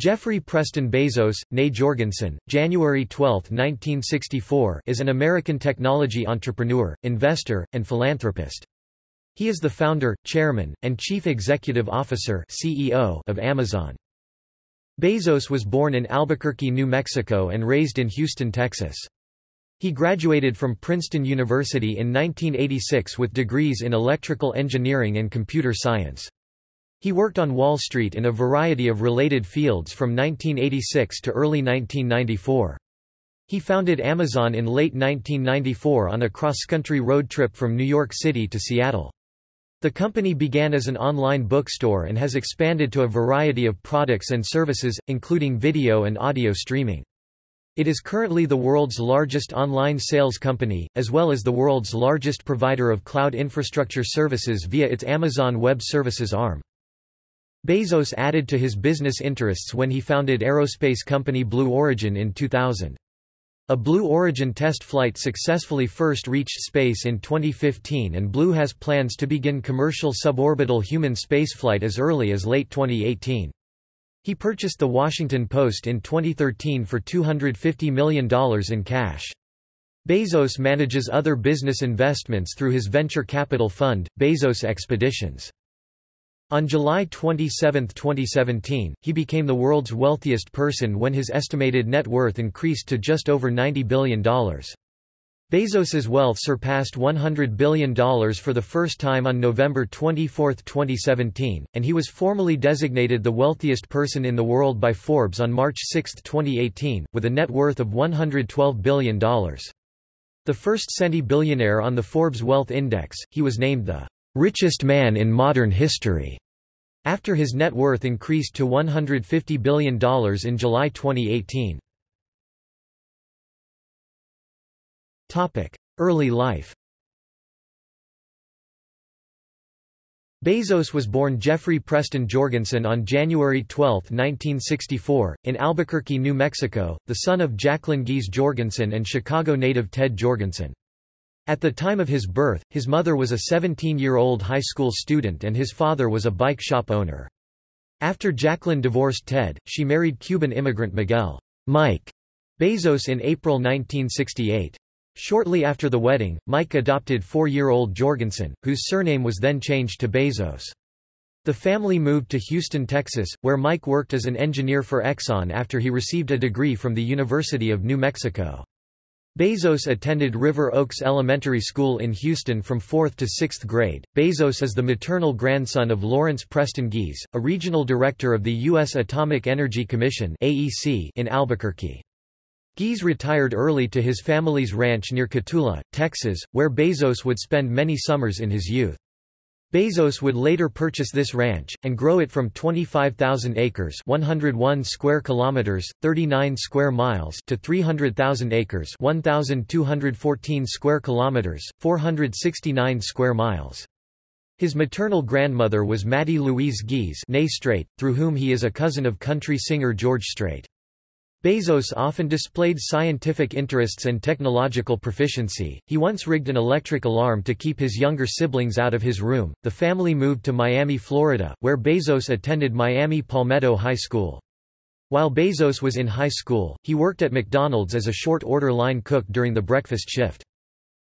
Jeffrey Preston Bezos, née Jorgensen, January 12, 1964 is an American technology entrepreneur, investor, and philanthropist. He is the founder, chairman, and chief executive officer CEO of Amazon. Bezos was born in Albuquerque, New Mexico and raised in Houston, Texas. He graduated from Princeton University in 1986 with degrees in electrical engineering and computer science. He worked on Wall Street in a variety of related fields from 1986 to early 1994. He founded Amazon in late 1994 on a cross-country road trip from New York City to Seattle. The company began as an online bookstore and has expanded to a variety of products and services, including video and audio streaming. It is currently the world's largest online sales company, as well as the world's largest provider of cloud infrastructure services via its Amazon Web Services arm. Bezos added to his business interests when he founded aerospace company Blue Origin in 2000. A Blue Origin test flight successfully first reached space in 2015 and Blue has plans to begin commercial suborbital human spaceflight as early as late 2018. He purchased The Washington Post in 2013 for $250 million in cash. Bezos manages other business investments through his venture capital fund, Bezos Expeditions. On July 27, 2017, he became the world's wealthiest person when his estimated net worth increased to just over $90 billion. Bezos's wealth surpassed $100 billion for the first time on November 24, 2017, and he was formally designated the wealthiest person in the world by Forbes on March 6, 2018, with a net worth of $112 billion. The first centi-billionaire on the Forbes Wealth Index, he was named the richest man in modern history, after his net worth increased to $150 billion in July 2018. Early life Bezos was born Jeffrey Preston Jorgensen on January 12, 1964, in Albuquerque, New Mexico, the son of Jacqueline Gies Jorgensen and Chicago native Ted Jorgensen. At the time of his birth, his mother was a 17-year-old high school student and his father was a bike shop owner. After Jacqueline divorced Ted, she married Cuban immigrant Miguel Mike Bezos in April 1968. Shortly after the wedding, Mike adopted four-year-old Jorgensen, whose surname was then changed to Bezos. The family moved to Houston, Texas, where Mike worked as an engineer for Exxon after he received a degree from the University of New Mexico. Bezos attended River Oaks Elementary School in Houston from 4th to 6th grade. Bezos is the maternal grandson of Lawrence Preston Gies, a regional director of the U.S. Atomic Energy Commission (AEC) in Albuquerque. Gies retired early to his family's ranch near Cotulla, Texas, where Bezos would spend many summers in his youth. Bezos would later purchase this ranch and grow it from 25,000 acres, 101 square kilometers, 39 square miles to 300,000 acres, 1,214 square kilometers, 469 square miles. His maternal grandmother was Mattie Louise Gies, through whom he is a cousin of country singer George Strait. Bezos often displayed scientific interests and technological proficiency. He once rigged an electric alarm to keep his younger siblings out of his room. The family moved to Miami, Florida, where Bezos attended Miami Palmetto High School. While Bezos was in high school, he worked at McDonald's as a short order line cook during the breakfast shift.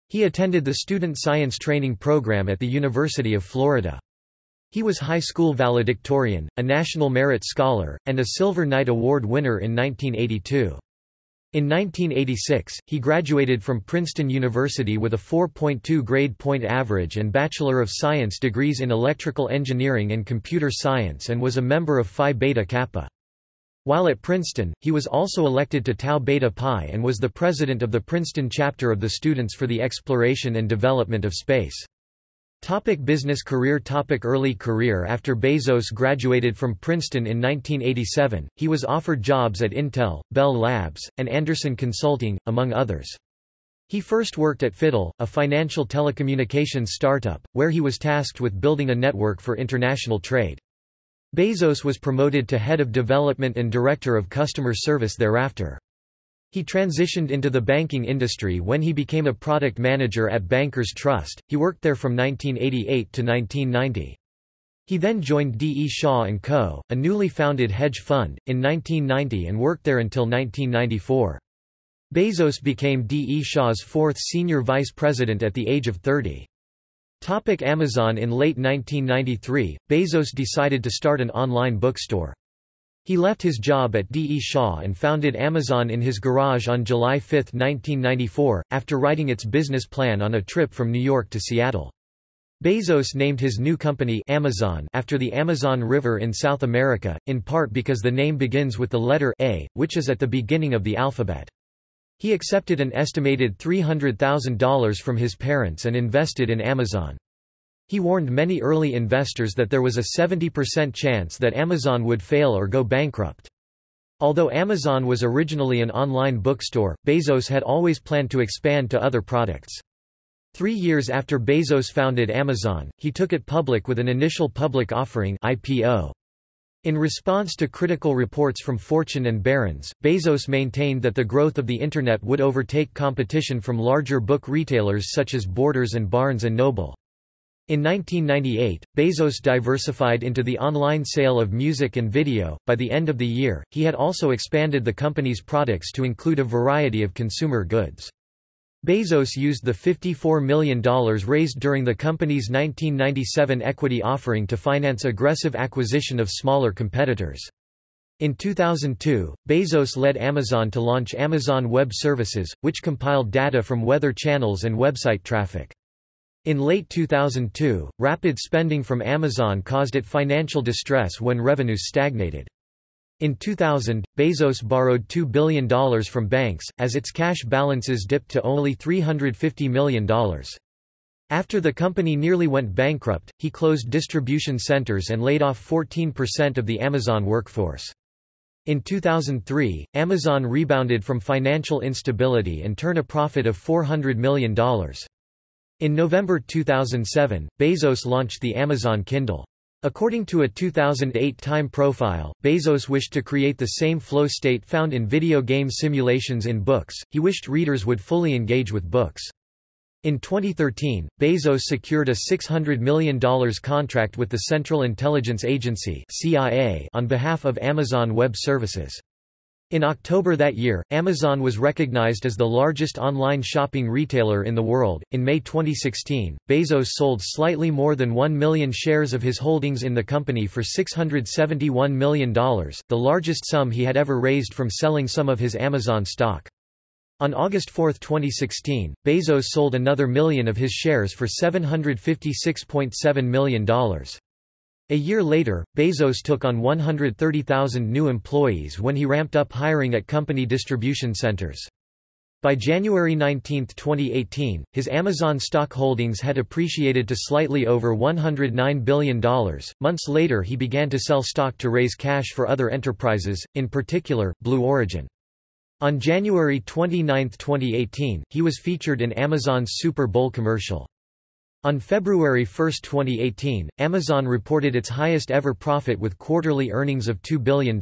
He attended the Student Science Training Program at the University of Florida. He was high school valedictorian, a National Merit Scholar, and a Silver Knight Award winner in 1982. In 1986, he graduated from Princeton University with a 4.2 grade point average and Bachelor of Science degrees in Electrical Engineering and Computer Science and was a member of Phi Beta Kappa. While at Princeton, he was also elected to Tau Beta Pi and was the president of the Princeton chapter of the Students for the Exploration and Development of Space. Topic business career Topic Early career After Bezos graduated from Princeton in 1987, he was offered jobs at Intel, Bell Labs, and Andersen Consulting, among others. He first worked at Fitel, a financial telecommunications startup, where he was tasked with building a network for international trade. Bezos was promoted to head of development and director of customer service thereafter. He transitioned into the banking industry when he became a product manager at Bankers Trust. He worked there from 1988 to 1990. He then joined D. E. Shaw & Co., a newly founded hedge fund, in 1990 and worked there until 1994. Bezos became D. E. Shaw's fourth senior vice president at the age of 30. Topic Amazon In late 1993, Bezos decided to start an online bookstore. He left his job at D. E. Shaw and founded Amazon in his garage on July 5, 1994, after writing its business plan on a trip from New York to Seattle. Bezos named his new company Amazon after the Amazon River in South America, in part because the name begins with the letter A, which is at the beginning of the alphabet. He accepted an estimated $300,000 from his parents and invested in Amazon. He warned many early investors that there was a 70% chance that Amazon would fail or go bankrupt. Although Amazon was originally an online bookstore, Bezos had always planned to expand to other products. Three years after Bezos founded Amazon, he took it public with an initial public offering IPO. In response to critical reports from Fortune and Barron's, Bezos maintained that the growth of the Internet would overtake competition from larger book retailers such as Borders and Barnes & Noble. In 1998, Bezos diversified into the online sale of music and video. By the end of the year, he had also expanded the company's products to include a variety of consumer goods. Bezos used the $54 million raised during the company's 1997 equity offering to finance aggressive acquisition of smaller competitors. In 2002, Bezos led Amazon to launch Amazon Web Services, which compiled data from weather channels and website traffic. In late 2002, rapid spending from Amazon caused it financial distress when revenues stagnated. In 2000, Bezos borrowed $2 billion from banks, as its cash balances dipped to only $350 million. After the company nearly went bankrupt, he closed distribution centers and laid off 14% of the Amazon workforce. In 2003, Amazon rebounded from financial instability and turned a profit of $400 million. In November 2007, Bezos launched the Amazon Kindle. According to a 2008 Time profile, Bezos wished to create the same flow state found in video game simulations in books, he wished readers would fully engage with books. In 2013, Bezos secured a $600 million contract with the Central Intelligence Agency on behalf of Amazon Web Services. In October that year, Amazon was recognized as the largest online shopping retailer in the world. In May 2016, Bezos sold slightly more than 1 million shares of his holdings in the company for $671 million, the largest sum he had ever raised from selling some of his Amazon stock. On August 4, 2016, Bezos sold another million of his shares for $756.7 million. A year later, Bezos took on 130,000 new employees when he ramped up hiring at company distribution centers. By January 19, 2018, his Amazon stock holdings had appreciated to slightly over $109 billion. Months later, he began to sell stock to raise cash for other enterprises, in particular, Blue Origin. On January 29, 2018, he was featured in Amazon's Super Bowl commercial. On February 1, 2018, Amazon reported its highest ever profit with quarterly earnings of $2 billion.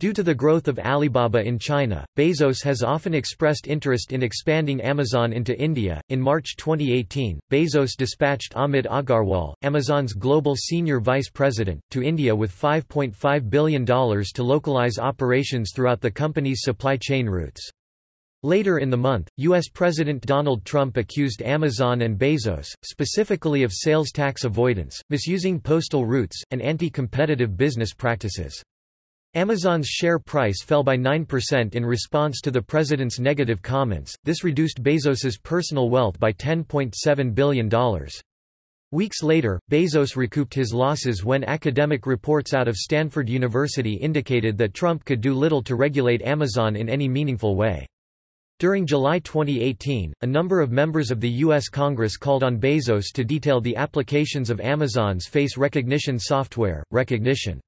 Due to the growth of Alibaba in China, Bezos has often expressed interest in expanding Amazon into India. In March 2018, Bezos dispatched Amit Agarwal, Amazon's global senior vice president, to India with $5.5 billion to localize operations throughout the company's supply chain routes. Later in the month, U.S. President Donald Trump accused Amazon and Bezos, specifically of sales tax avoidance, misusing postal routes, and anti-competitive business practices. Amazon's share price fell by 9% in response to the president's negative comments, this reduced Bezos's personal wealth by $10.7 billion. Weeks later, Bezos recouped his losses when academic reports out of Stanford University indicated that Trump could do little to regulate Amazon in any meaningful way. During July 2018, a number of members of the U.S. Congress called on Bezos to detail the applications of Amazon's face recognition software, Rekognition.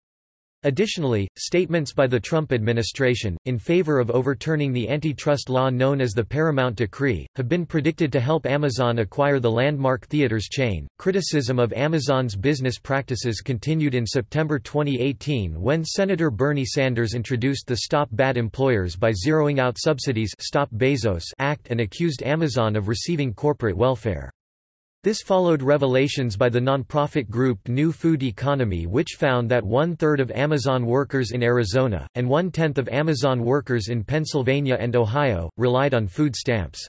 Additionally, statements by the Trump administration, in favor of overturning the antitrust law known as the Paramount Decree, have been predicted to help Amazon acquire the landmark theaters chain. Criticism of Amazon's business practices continued in September 2018 when Senator Bernie Sanders introduced the Stop Bad Employers by Zeroing Out Subsidies Stop Bezos Act and accused Amazon of receiving corporate welfare. This followed revelations by the nonprofit group New Food Economy which found that one-third of Amazon workers in Arizona, and one-tenth of Amazon workers in Pennsylvania and Ohio, relied on food stamps.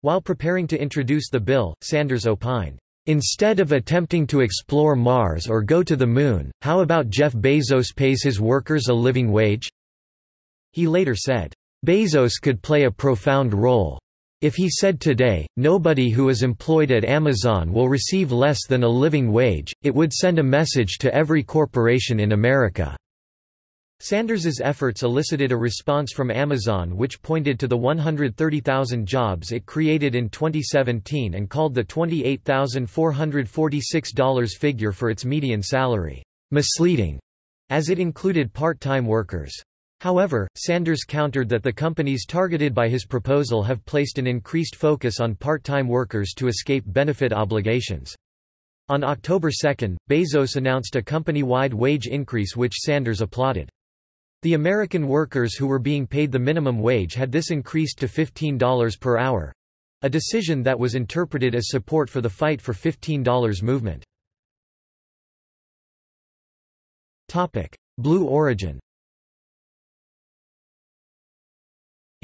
While preparing to introduce the bill, Sanders opined, "...instead of attempting to explore Mars or go to the Moon, how about Jeff Bezos pays his workers a living wage?" He later said, "...Bezos could play a profound role. If he said today, nobody who is employed at Amazon will receive less than a living wage, it would send a message to every corporation in America." Sanders's efforts elicited a response from Amazon which pointed to the 130,000 jobs it created in 2017 and called the $28,446 figure for its median salary, "...misleading", as it included part-time workers. However, Sanders countered that the companies targeted by his proposal have placed an increased focus on part-time workers to escape benefit obligations. On October 2, Bezos announced a company-wide wage increase which Sanders applauded. The American workers who were being paid the minimum wage had this increased to $15 per hour—a decision that was interpreted as support for the Fight for $15 movement. Blue Origin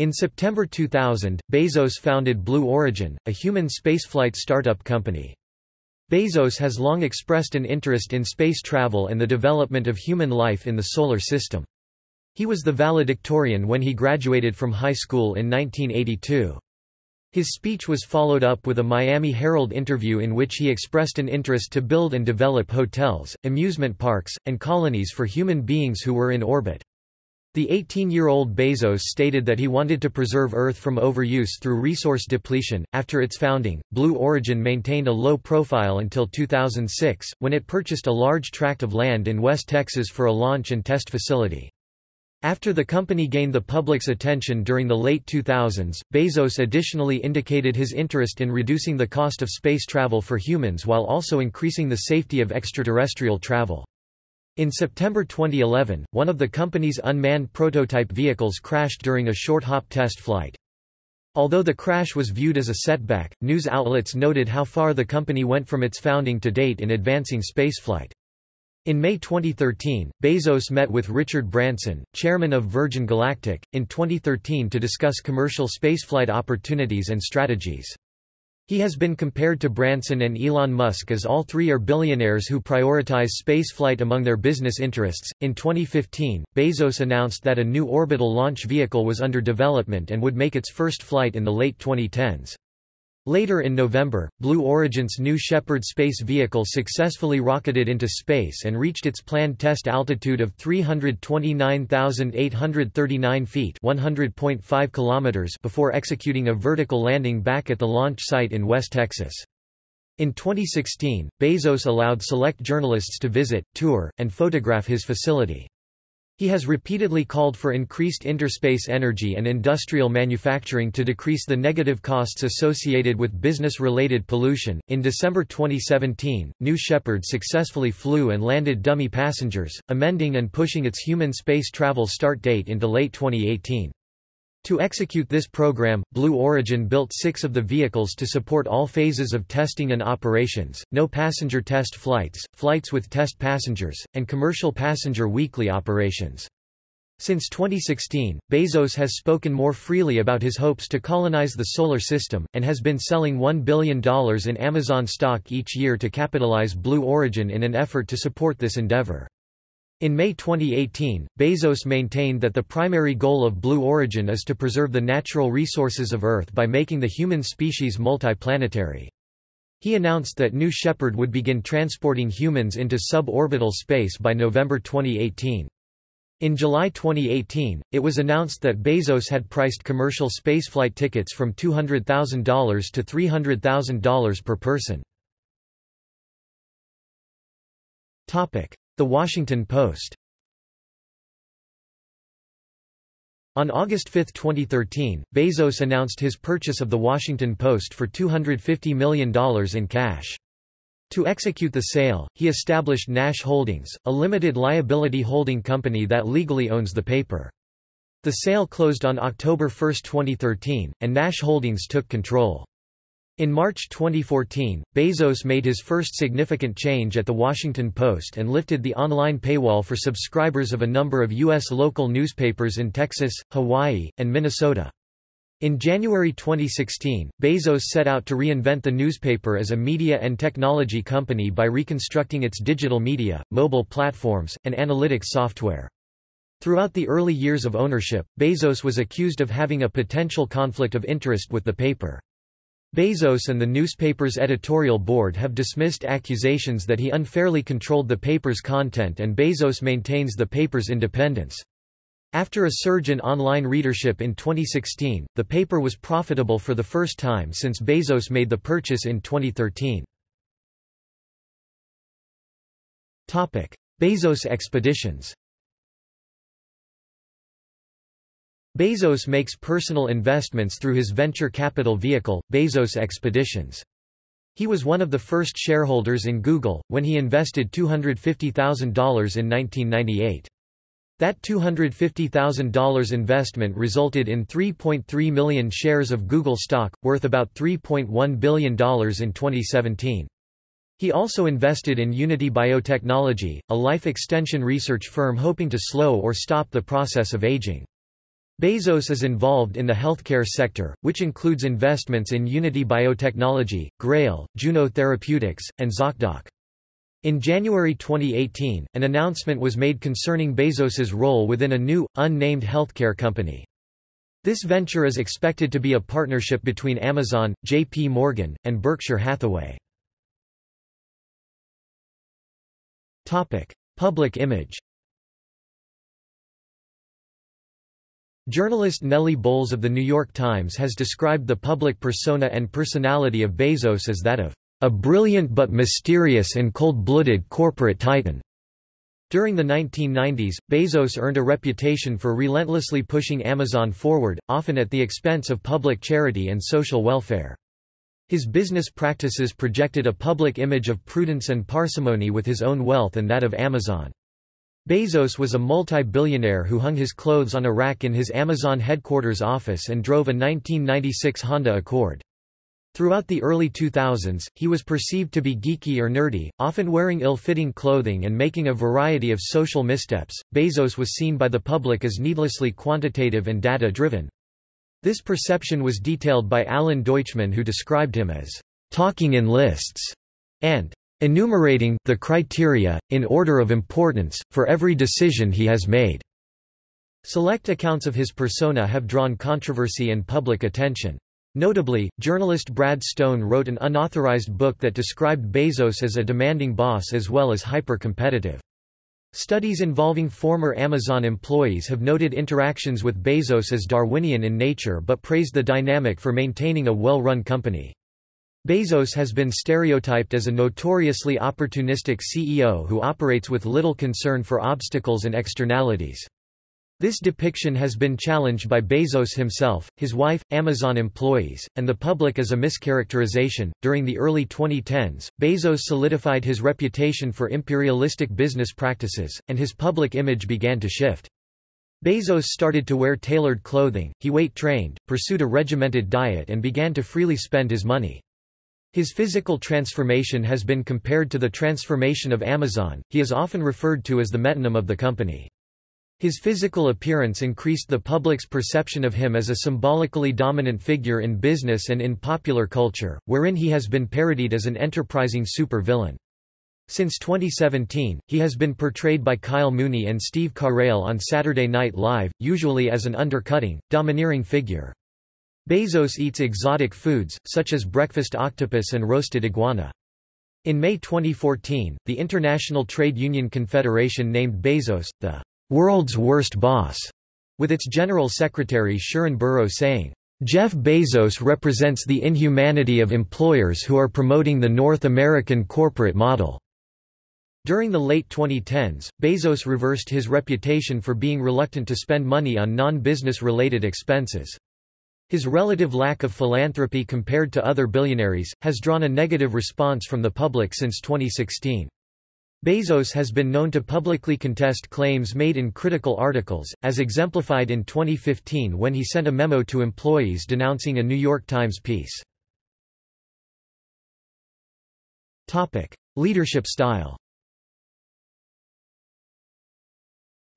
In September 2000, Bezos founded Blue Origin, a human spaceflight startup company. Bezos has long expressed an interest in space travel and the development of human life in the Solar System. He was the valedictorian when he graduated from high school in 1982. His speech was followed up with a Miami Herald interview in which he expressed an interest to build and develop hotels, amusement parks, and colonies for human beings who were in orbit. The 18-year-old Bezos stated that he wanted to preserve Earth from overuse through resource depletion. After its founding, Blue Origin maintained a low profile until 2006, when it purchased a large tract of land in West Texas for a launch and test facility. After the company gained the public's attention during the late 2000s, Bezos additionally indicated his interest in reducing the cost of space travel for humans while also increasing the safety of extraterrestrial travel. In September 2011, one of the company's unmanned prototype vehicles crashed during a short hop test flight. Although the crash was viewed as a setback, news outlets noted how far the company went from its founding to date in advancing spaceflight. In May 2013, Bezos met with Richard Branson, chairman of Virgin Galactic, in 2013 to discuss commercial spaceflight opportunities and strategies. He has been compared to Branson and Elon Musk as all three are billionaires who prioritize spaceflight among their business interests. In 2015, Bezos announced that a new orbital launch vehicle was under development and would make its first flight in the late 2010s. Later in November, Blue Origin's New Shepard space vehicle successfully rocketed into space and reached its planned test altitude of 329,839 feet (100.5 kilometers) before executing a vertical landing back at the launch site in West Texas. In 2016, Bezos allowed select journalists to visit, tour, and photograph his facility. He has repeatedly called for increased interspace energy and industrial manufacturing to decrease the negative costs associated with business-related pollution. In December 2017, New Shepard successfully flew and landed dummy passengers, amending and pushing its human space travel start date into late 2018. To execute this program, Blue Origin built six of the vehicles to support all phases of testing and operations, no passenger test flights, flights with test passengers, and commercial passenger weekly operations. Since 2016, Bezos has spoken more freely about his hopes to colonize the Solar System, and has been selling $1 billion in Amazon stock each year to capitalize Blue Origin in an effort to support this endeavor. In May 2018, Bezos maintained that the primary goal of Blue Origin is to preserve the natural resources of Earth by making the human species multiplanetary. He announced that New Shepard would begin transporting humans into suborbital space by November 2018. In July 2018, it was announced that Bezos had priced commercial spaceflight tickets from $200,000 to $300,000 per person. The Washington Post On August 5, 2013, Bezos announced his purchase of The Washington Post for $250 million in cash. To execute the sale, he established Nash Holdings, a limited liability holding company that legally owns the paper. The sale closed on October 1, 2013, and Nash Holdings took control. In March 2014, Bezos made his first significant change at The Washington Post and lifted the online paywall for subscribers of a number of U.S. local newspapers in Texas, Hawaii, and Minnesota. In January 2016, Bezos set out to reinvent the newspaper as a media and technology company by reconstructing its digital media, mobile platforms, and analytics software. Throughout the early years of ownership, Bezos was accused of having a potential conflict of interest with the paper. Bezos and the newspaper's editorial board have dismissed accusations that he unfairly controlled the paper's content and Bezos maintains the paper's independence. After a surge in online readership in 2016, the paper was profitable for the first time since Bezos made the purchase in 2013. Bezos expeditions Bezos makes personal investments through his venture capital vehicle, Bezos Expeditions. He was one of the first shareholders in Google, when he invested $250,000 in 1998. That $250,000 investment resulted in 3.3 million shares of Google stock, worth about $3.1 billion in 2017. He also invested in Unity Biotechnology, a life extension research firm hoping to slow or stop the process of aging. Bezos is involved in the healthcare sector, which includes investments in Unity Biotechnology, Grail, Juno Therapeutics, and ZocDoc. In January 2018, an announcement was made concerning Bezos's role within a new, unnamed healthcare company. This venture is expected to be a partnership between Amazon, J.P. Morgan, and Berkshire Hathaway. Public image Journalist Nellie Bowles of The New York Times has described the public persona and personality of Bezos as that of a brilliant but mysterious and cold-blooded corporate titan. During the 1990s, Bezos earned a reputation for relentlessly pushing Amazon forward, often at the expense of public charity and social welfare. His business practices projected a public image of prudence and parsimony with his own wealth and that of Amazon. Bezos was a multi-billionaire who hung his clothes on a rack in his Amazon headquarters office and drove a 1996 Honda Accord. Throughout the early 2000s, he was perceived to be geeky or nerdy, often wearing ill-fitting clothing and making a variety of social missteps. Bezos was seen by the public as needlessly quantitative and data-driven. This perception was detailed by Alan Deutschman who described him as talking in lists and enumerating the criteria, in order of importance, for every decision he has made. Select accounts of his persona have drawn controversy and public attention. Notably, journalist Brad Stone wrote an unauthorized book that described Bezos as a demanding boss as well as hyper-competitive. Studies involving former Amazon employees have noted interactions with Bezos as Darwinian in nature but praised the dynamic for maintaining a well-run company. Bezos has been stereotyped as a notoriously opportunistic CEO who operates with little concern for obstacles and externalities. This depiction has been challenged by Bezos himself, his wife, Amazon employees, and the public as a mischaracterization. During the early 2010s, Bezos solidified his reputation for imperialistic business practices, and his public image began to shift. Bezos started to wear tailored clothing, he weight trained, pursued a regimented diet, and began to freely spend his money. His physical transformation has been compared to the transformation of Amazon, he is often referred to as the metonym of the company. His physical appearance increased the public's perception of him as a symbolically dominant figure in business and in popular culture, wherein he has been parodied as an enterprising super-villain. Since 2017, he has been portrayed by Kyle Mooney and Steve Carell on Saturday Night Live, usually as an undercutting, domineering figure. Bezos eats exotic foods, such as breakfast octopus and roasted iguana. In May 2014, the International Trade Union Confederation named Bezos, the world's worst boss, with its general secretary Sharon Burrow saying, Jeff Bezos represents the inhumanity of employers who are promoting the North American corporate model. During the late 2010s, Bezos reversed his reputation for being reluctant to spend money on non-business related expenses. His relative lack of philanthropy compared to other billionaires, has drawn a negative response from the public since 2016. Bezos has been known to publicly contest claims made in critical articles, as exemplified in 2015 when he sent a memo to employees denouncing a New York Times piece. Leadership style.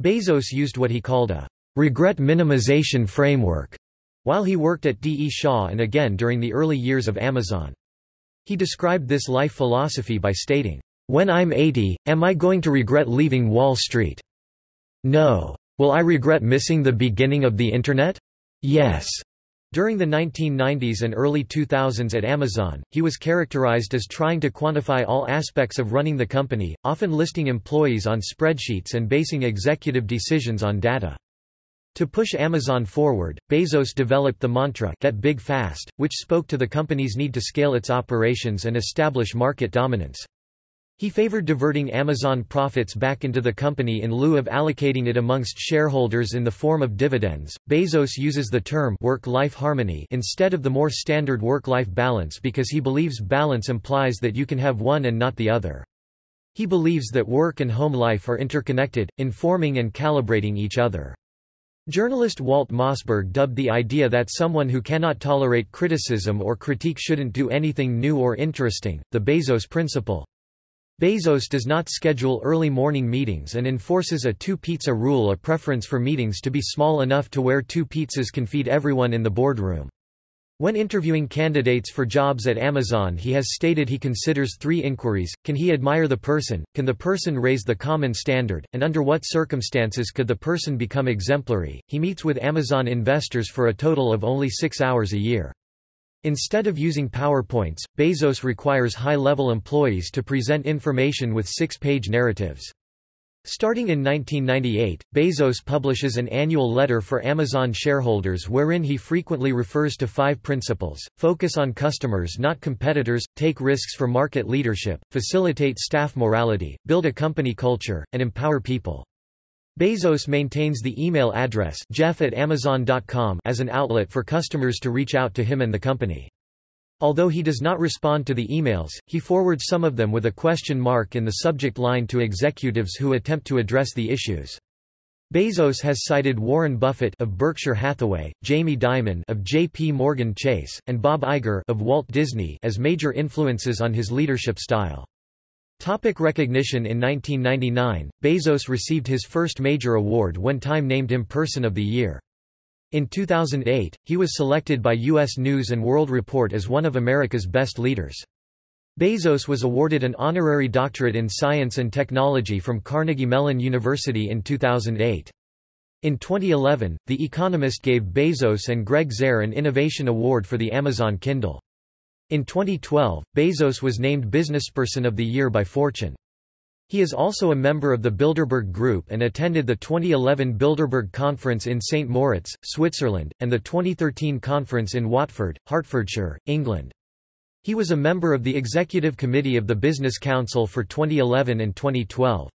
Bezos used what he called a regret minimization framework while he worked at D. E. Shaw and again during the early years of Amazon. He described this life philosophy by stating, "When I'm 80, am I going to regret leaving Wall Street? No. Will I regret missing the beginning of the Internet? Yes." During the 1990s and early 2000s at Amazon, he was characterized as trying to quantify all aspects of running the company, often listing employees on spreadsheets and basing executive decisions on data. To push Amazon forward, Bezos developed the mantra Get Big Fast, which spoke to the company's need to scale its operations and establish market dominance. He favored diverting Amazon profits back into the company in lieu of allocating it amongst shareholders in the form of dividends. Bezos uses the term work-life harmony instead of the more standard work-life balance because he believes balance implies that you can have one and not the other. He believes that work and home life are interconnected, informing and calibrating each other. Journalist Walt Mossberg dubbed the idea that someone who cannot tolerate criticism or critique shouldn't do anything new or interesting, the Bezos principle. Bezos does not schedule early morning meetings and enforces a two-pizza rule a preference for meetings to be small enough to where two pizzas can feed everyone in the boardroom. When interviewing candidates for jobs at Amazon he has stated he considers three inquiries, can he admire the person, can the person raise the common standard, and under what circumstances could the person become exemplary. He meets with Amazon investors for a total of only six hours a year. Instead of using PowerPoints, Bezos requires high-level employees to present information with six-page narratives. Starting in 1998, Bezos publishes an annual letter for Amazon shareholders wherein he frequently refers to five principles, focus on customers not competitors, take risks for market leadership, facilitate staff morality, build a company culture, and empower people. Bezos maintains the email address jeff at amazon.com as an outlet for customers to reach out to him and the company. Although he does not respond to the emails, he forwards some of them with a question mark in the subject line to executives who attempt to address the issues. Bezos has cited Warren Buffett of Berkshire Hathaway, Jamie Dimon of J.P. Morgan Chase, and Bob Iger of Walt Disney as major influences on his leadership style. Topic recognition In 1999, Bezos received his first major award when Time named him Person of the Year. In 2008, he was selected by U.S. News & World Report as one of America's best leaders. Bezos was awarded an honorary doctorate in science and technology from Carnegie Mellon University in 2008. In 2011, The Economist gave Bezos and Gregg Zehr an Innovation Award for the Amazon Kindle. In 2012, Bezos was named Businessperson of the Year by Fortune. He is also a member of the Bilderberg Group and attended the 2011 Bilderberg Conference in St. Moritz, Switzerland, and the 2013 conference in Watford, Hertfordshire, England. He was a member of the Executive Committee of the Business Council for 2011 and 2012.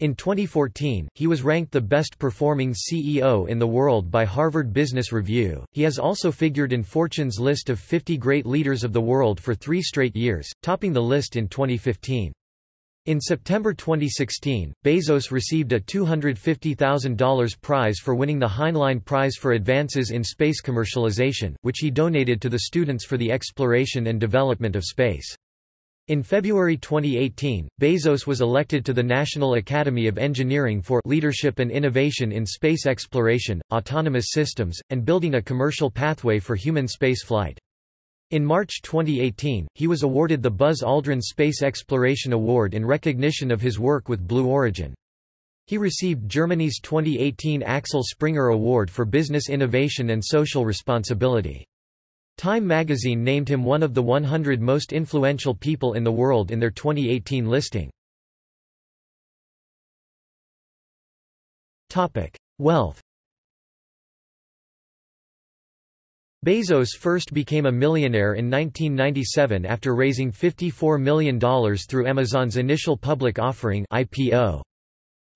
In 2014, he was ranked the best performing CEO in the world by Harvard Business Review. He has also figured in Fortune's list of 50 great leaders of the world for three straight years, topping the list in 2015. In September 2016, Bezos received a $250,000 prize for winning the Heinlein Prize for Advances in Space Commercialization, which he donated to the students for the exploration and development of space. In February 2018, Bezos was elected to the National Academy of Engineering for Leadership and Innovation in Space Exploration, Autonomous Systems, and Building a Commercial Pathway for Human Spaceflight. In March 2018, he was awarded the Buzz Aldrin Space Exploration Award in recognition of his work with Blue Origin. He received Germany's 2018 Axel Springer Award for Business Innovation and Social Responsibility. Time magazine named him one of the 100 most influential people in the world in their 2018 listing. Wealth Bezos first became a millionaire in 1997 after raising $54 million through Amazon's initial public offering IPO.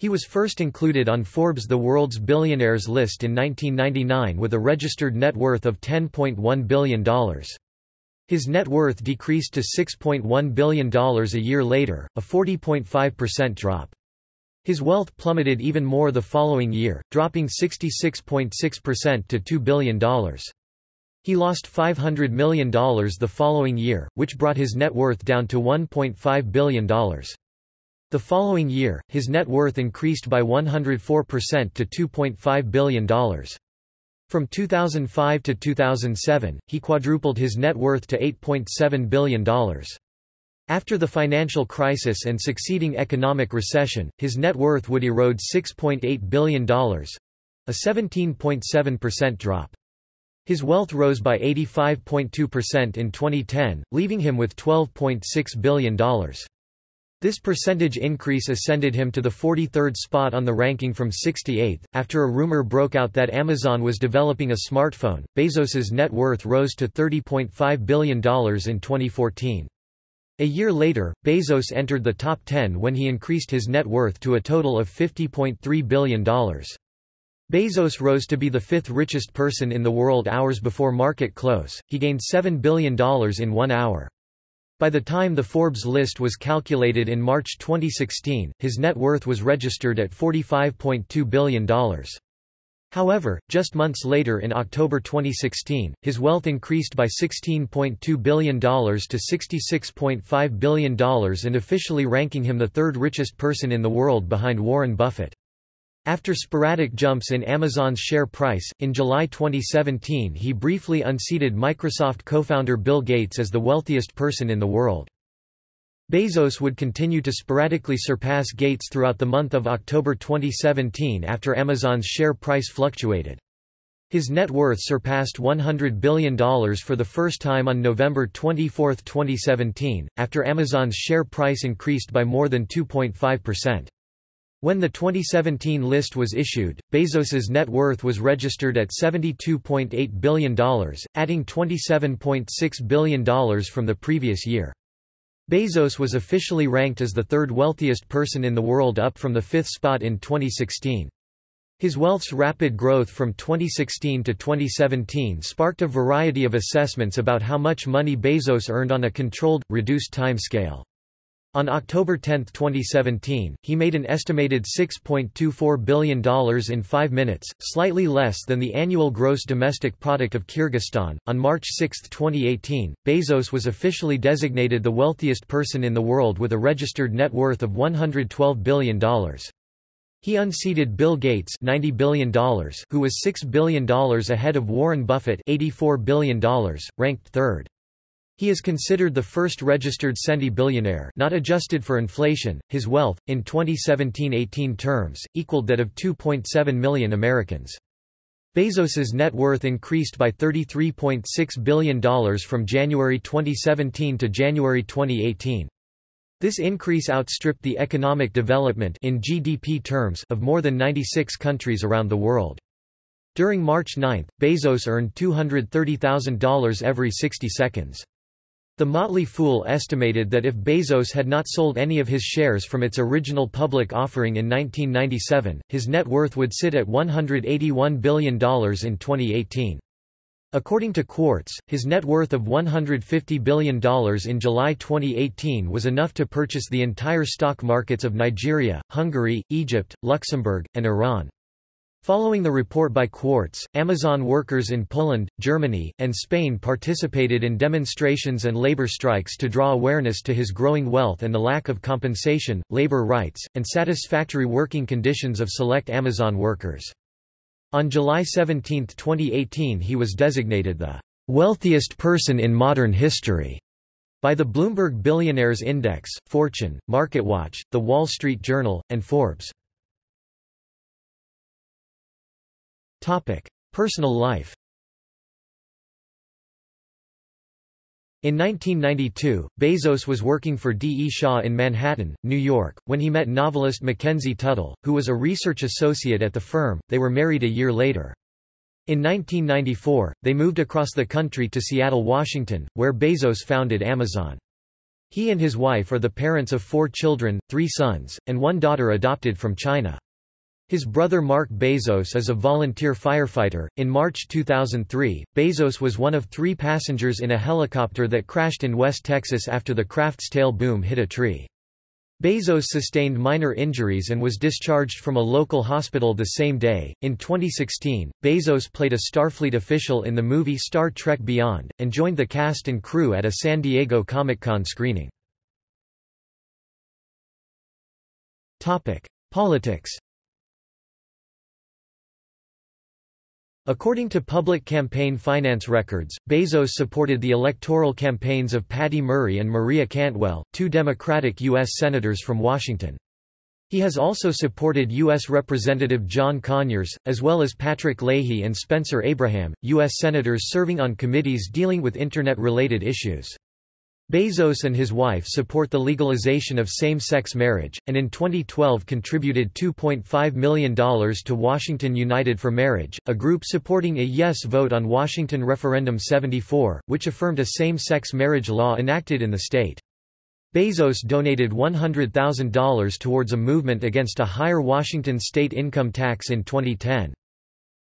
He was first included on Forbes' The World's Billionaires list in 1999 with a registered net worth of $10.1 billion. His net worth decreased to $6.1 billion a year later, a 40.5% drop. His wealth plummeted even more the following year, dropping 66.6% to $2 billion. He lost $500 million the following year, which brought his net worth down to $1.5 billion. The following year, his net worth increased by 104% to $2.5 billion. From 2005 to 2007, he quadrupled his net worth to $8.7 billion. After the financial crisis and succeeding economic recession, his net worth would erode $6.8 billion, a 17.7% drop. His wealth rose by 85.2% in 2010, leaving him with $12.6 billion. This percentage increase ascended him to the 43rd spot on the ranking from 68th. After a rumor broke out that Amazon was developing a smartphone, Bezos's net worth rose to $30.5 billion in 2014. A year later, Bezos entered the top 10 when he increased his net worth to a total of $50.3 billion. Bezos rose to be the fifth richest person in the world hours before market close, he gained $7 billion in one hour. By the time the Forbes list was calculated in March 2016, his net worth was registered at $45.2 billion. However, just months later in October 2016, his wealth increased by $16.2 billion to $66.5 billion and officially ranking him the third richest person in the world behind Warren Buffett. After sporadic jumps in Amazon's share price, in July 2017 he briefly unseated Microsoft co-founder Bill Gates as the wealthiest person in the world. Bezos would continue to sporadically surpass Gates throughout the month of October 2017 after Amazon's share price fluctuated. His net worth surpassed $100 billion for the first time on November 24, 2017, after Amazon's share price increased by more than 2.5%. When the 2017 list was issued, Bezos's net worth was registered at $72.8 billion, adding $27.6 billion from the previous year. Bezos was officially ranked as the third wealthiest person in the world up from the fifth spot in 2016. His wealth's rapid growth from 2016 to 2017 sparked a variety of assessments about how much money Bezos earned on a controlled, reduced time scale. On October 10, 2017, he made an estimated $6.24 billion in five minutes, slightly less than the annual gross domestic product of Kyrgyzstan. On March 6, 2018, Bezos was officially designated the wealthiest person in the world with a registered net worth of $112 billion. He unseated Bill Gates $90 billion, who was $6 billion ahead of Warren Buffett $84 billion, ranked third. He is considered the first registered centi-billionaire not adjusted for inflation. His wealth, in 2017-18 terms, equaled that of 2.7 million Americans. Bezos's net worth increased by $33.6 billion from January 2017 to January 2018. This increase outstripped the economic development in GDP terms of more than 96 countries around the world. During March 9, Bezos earned $230,000 every 60 seconds. The Motley Fool estimated that if Bezos had not sold any of his shares from its original public offering in 1997, his net worth would sit at $181 billion in 2018. According to Quartz, his net worth of $150 billion in July 2018 was enough to purchase the entire stock markets of Nigeria, Hungary, Egypt, Luxembourg, and Iran. Following the report by Quartz, Amazon workers in Poland, Germany, and Spain participated in demonstrations and labor strikes to draw awareness to his growing wealth and the lack of compensation, labor rights, and satisfactory working conditions of select Amazon workers. On July 17, 2018 he was designated the wealthiest person in modern history by the Bloomberg Billionaires Index, Fortune, MarketWatch, The Wall Street Journal, and Forbes. Personal life In 1992, Bezos was working for D. E. Shaw in Manhattan, New York, when he met novelist Mackenzie Tuttle, who was a research associate at the firm. They were married a year later. In 1994, they moved across the country to Seattle, Washington, where Bezos founded Amazon. He and his wife are the parents of four children, three sons, and one daughter adopted from China. His brother Mark Bezos is a volunteer firefighter. In March 2003, Bezos was one of three passengers in a helicopter that crashed in West Texas after the craft's tail boom hit a tree. Bezos sustained minor injuries and was discharged from a local hospital the same day. In 2016, Bezos played a Starfleet official in the movie Star Trek Beyond, and joined the cast and crew at a San Diego Comic-Con screening. Politics According to public campaign finance records, Bezos supported the electoral campaigns of Patty Murray and Maria Cantwell, two Democratic U.S. Senators from Washington. He has also supported U.S. Representative John Conyers, as well as Patrick Leahy and Spencer Abraham, U.S. Senators serving on committees dealing with Internet-related issues. Bezos and his wife support the legalization of same-sex marriage, and in 2012 contributed $2.5 million to Washington United for Marriage, a group supporting a yes vote on Washington Referendum 74, which affirmed a same-sex marriage law enacted in the state. Bezos donated $100,000 towards a movement against a higher Washington state income tax in 2010.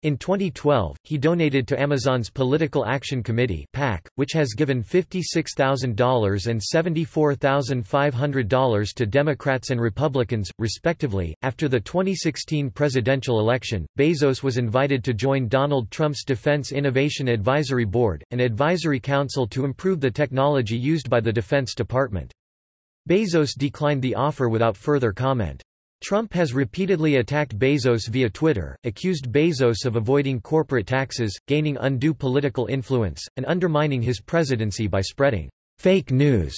In 2012, he donated to Amazon's Political Action Committee (PAC), which has given $56,000 and $74,500 to Democrats and Republicans, respectively. After the 2016 presidential election, Bezos was invited to join Donald Trump's Defense Innovation Advisory Board, an advisory council to improve the technology used by the Defense Department. Bezos declined the offer without further comment. Trump has repeatedly attacked Bezos via Twitter, accused Bezos of avoiding corporate taxes, gaining undue political influence, and undermining his presidency by spreading fake news.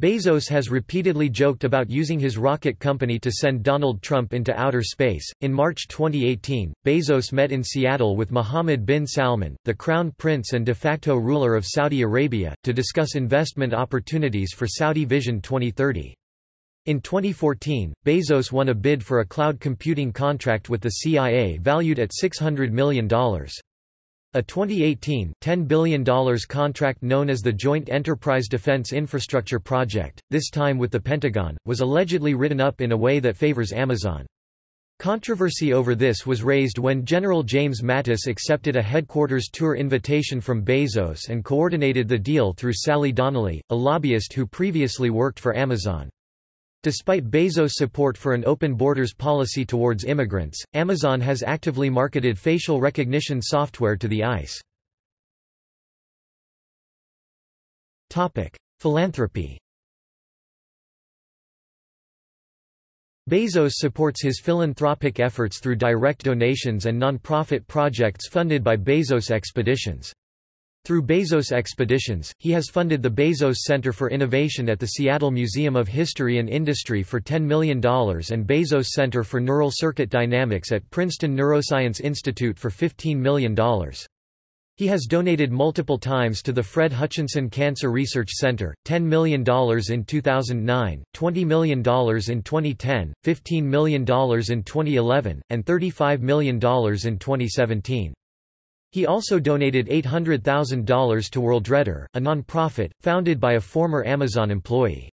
Bezos has repeatedly joked about using his rocket company to send Donald Trump into outer space. In March 2018, Bezos met in Seattle with Mohammed bin Salman, the crown prince and de facto ruler of Saudi Arabia, to discuss investment opportunities for Saudi Vision 2030. In 2014, Bezos won a bid for a cloud computing contract with the CIA valued at $600 million. A 2018, $10 billion contract known as the Joint Enterprise Defense Infrastructure Project, this time with the Pentagon, was allegedly written up in a way that favors Amazon. Controversy over this was raised when General James Mattis accepted a headquarters tour invitation from Bezos and coordinated the deal through Sally Donnelly, a lobbyist who previously worked for Amazon. Despite Bezos' support for an open borders policy towards immigrants, Amazon has actively marketed facial recognition software to the ICE. Philanthropy Bezos supports his philanthropic efforts through direct donations and non-profit projects funded by Bezos Expeditions. Through Bezos Expeditions, he has funded the Bezos Center for Innovation at the Seattle Museum of History and Industry for $10 million and Bezos Center for Neural Circuit Dynamics at Princeton Neuroscience Institute for $15 million. He has donated multiple times to the Fred Hutchinson Cancer Research Center, $10 million in 2009, $20 million in 2010, $15 million in 2011, and $35 million in 2017. He also donated $800,000 to Worldreader, a non-profit, founded by a former Amazon employee.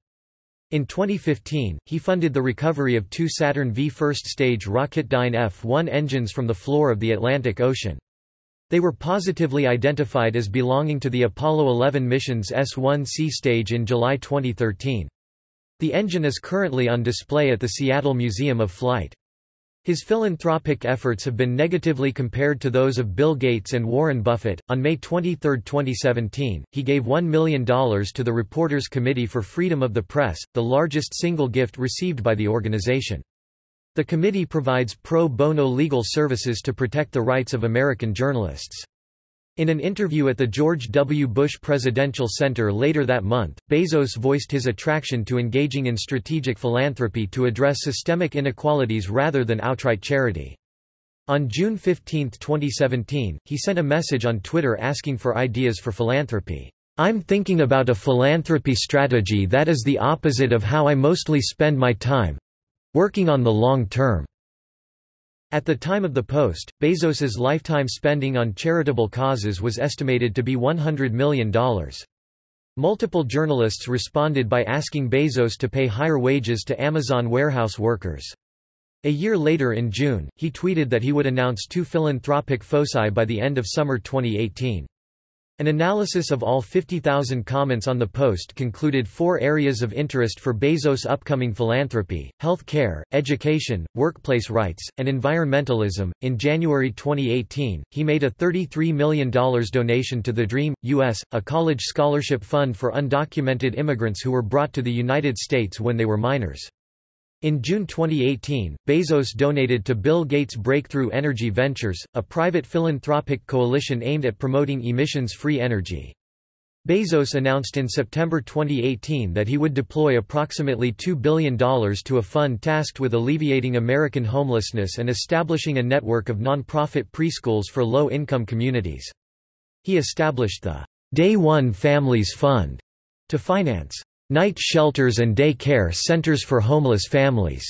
In 2015, he funded the recovery of two Saturn V first-stage Rocketdyne F-1 engines from the floor of the Atlantic Ocean. They were positively identified as belonging to the Apollo 11 mission's S-1C stage in July 2013. The engine is currently on display at the Seattle Museum of Flight. His philanthropic efforts have been negatively compared to those of Bill Gates and Warren Buffett. On May 23, 2017, he gave $1 million to the Reporters Committee for Freedom of the Press, the largest single gift received by the organization. The committee provides pro bono legal services to protect the rights of American journalists. In an interview at the George W. Bush Presidential Center later that month, Bezos voiced his attraction to engaging in strategic philanthropy to address systemic inequalities rather than outright charity. On June 15, 2017, he sent a message on Twitter asking for ideas for philanthropy. I'm thinking about a philanthropy strategy that is the opposite of how I mostly spend my time working on the long term. At the time of the post, Bezos's lifetime spending on charitable causes was estimated to be $100 million. Multiple journalists responded by asking Bezos to pay higher wages to Amazon warehouse workers. A year later in June, he tweeted that he would announce two philanthropic foci by the end of summer 2018. An analysis of all 50,000 comments on the post concluded four areas of interest for Bezos' upcoming philanthropy health care, education, workplace rights, and environmentalism. In January 2018, he made a $33 million donation to the DREAM US, a college scholarship fund for undocumented immigrants who were brought to the United States when they were minors. In June 2018, Bezos donated to Bill Gates Breakthrough Energy Ventures, a private philanthropic coalition aimed at promoting emissions-free energy. Bezos announced in September 2018 that he would deploy approximately $2 billion to a fund tasked with alleviating American homelessness and establishing a network of non-profit preschools for low-income communities. He established the Day One Families Fund to finance night shelters and day care centers for homeless families,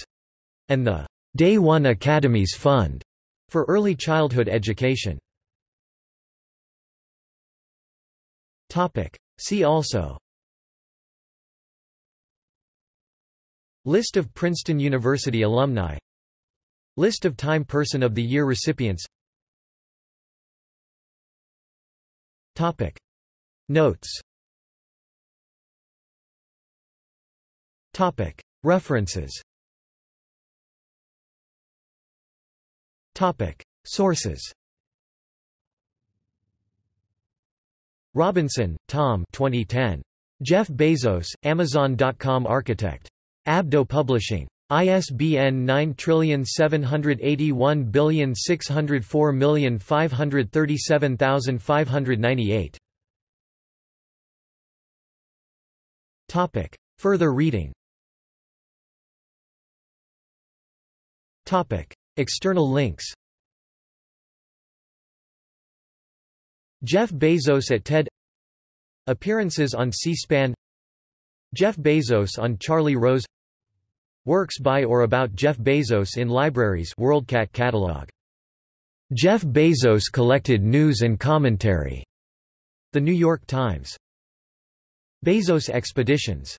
and the Day One Academies Fund for early childhood education. See also List of Princeton University alumni List of Time Person of the Year recipients Notes References Topic. Sources Robinson, Tom 2010. Jeff Bezos, Amazon.com architect. Abdo Publishing. ISBN 9781604537598. Topic. Further reading External links Jeff Bezos at TED Appearances on C-SPAN Jeff Bezos on Charlie Rose Works by or about Jeff Bezos in libraries WorldCat catalog. Jeff Bezos collected news and commentary. The New York Times. Bezos Expeditions